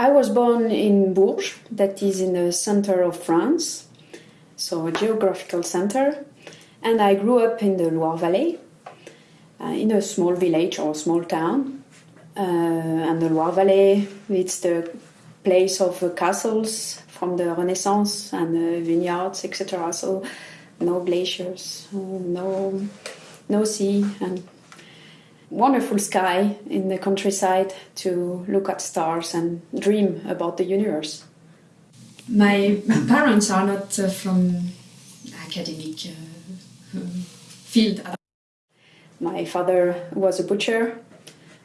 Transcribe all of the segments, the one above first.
I was born in Bourges, that is in the center of France, so a geographical center, and I grew up in the Loire Valley, uh, in a small village or small town. Uh, and the Loire Valley, it's the place of uh, castles from the Renaissance and vineyards, etc. So no glaciers, no no sea, and wonderful sky in the countryside to look at stars and dream about the universe. My parents are not uh, from academic uh, field. My father was a butcher,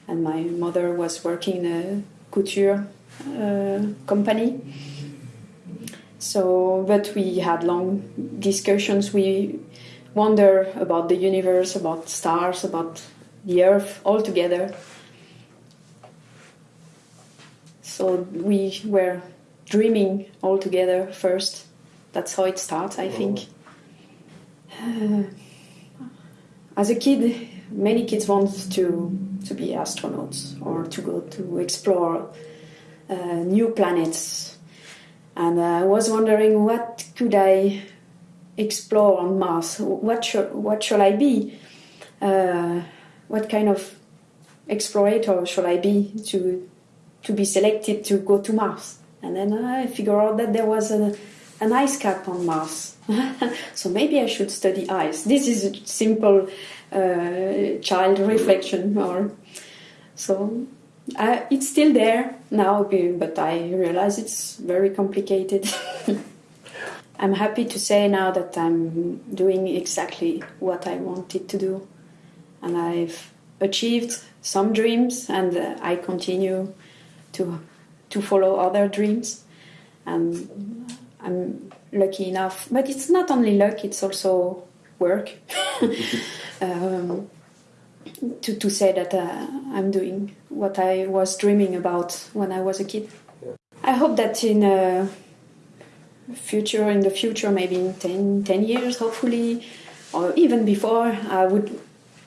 and my mother was working in a couture uh, company. So, but we had long discussions. We wonder about the universe, about stars, about the earth all together. So we were dreaming all together first. That's how it starts, I think. Uh, as a kid, many kids want to to be astronauts or to go to explore uh, new planets. And I was wondering what could I explore on Mars? What should what shall I be? Uh, what kind of explorator shall I be to to be selected to go to Mars? And then I figured out that there was a, an ice cap on Mars. so maybe I should study ice. This is a simple uh, child reflection, or so uh, it's still there now, but I realize it's very complicated. I'm happy to say now that I'm doing exactly what I wanted to do, and I've achieved some dreams, and uh, I continue to to follow other dreams. And I'm lucky enough, but it's not only luck; it's also work. um, to, to say that uh, I'm doing what I was dreaming about when I was a kid. I hope that in a future, in the future, maybe in 10, 10 years, hopefully, or even before, I would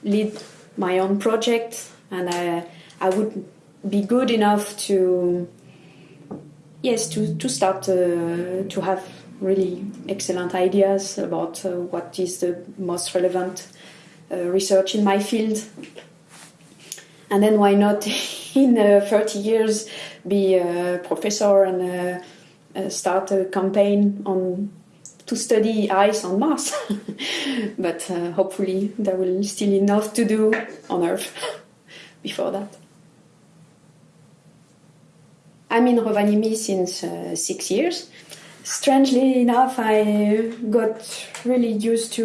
lead my own project and I, I would be good enough to yes to, to start uh, to have really excellent ideas about uh, what is the most relevant uh, research in my field. And then why not in uh, 30 years be a professor and uh, uh, start a campaign on to study ice on Mars. but uh, hopefully there will still enough to do on Earth before that. I'm in Rovaniemi since uh, six years. Strangely enough, I got really used to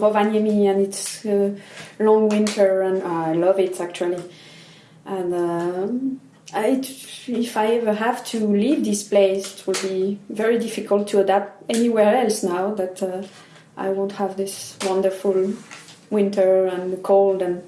Rovaniemi and its uh, long winter, and I love it actually. And um, I, if I ever have to leave this place, it will be very difficult to adapt anywhere else now that uh, I won't have this wonderful winter and cold and